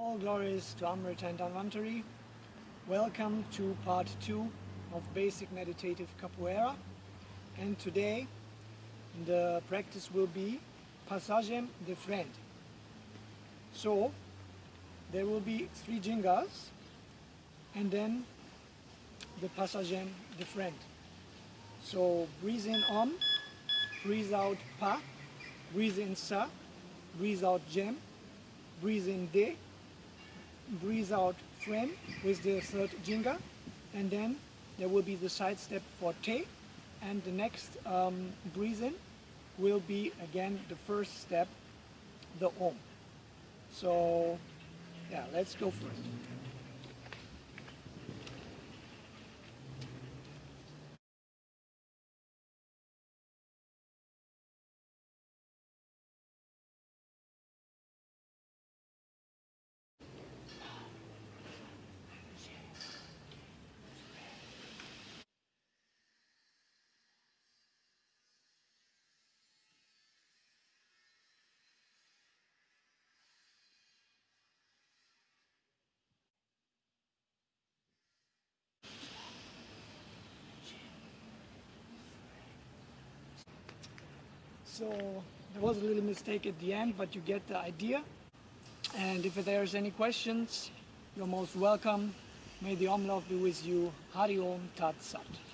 All glories to Amrit and Dhanvantari. Welcome to part two of basic meditative capoeira. And today the practice will be Passagem de Frente. So there will be three gingas and then the Passagem de Frente. So breathe in Om, breathe out Pa, breathe in Sa, breathe out Jem, breathe in De, breathe out frame with the third ginga, and then there will be the side step for Te, and the next um, in will be again the first step, the Om. So yeah, let's go first. So there was a little mistake at the end, but you get the idea. And if there's any questions, you're most welcome. May the Om love be with you. Hari Om Tat Sat.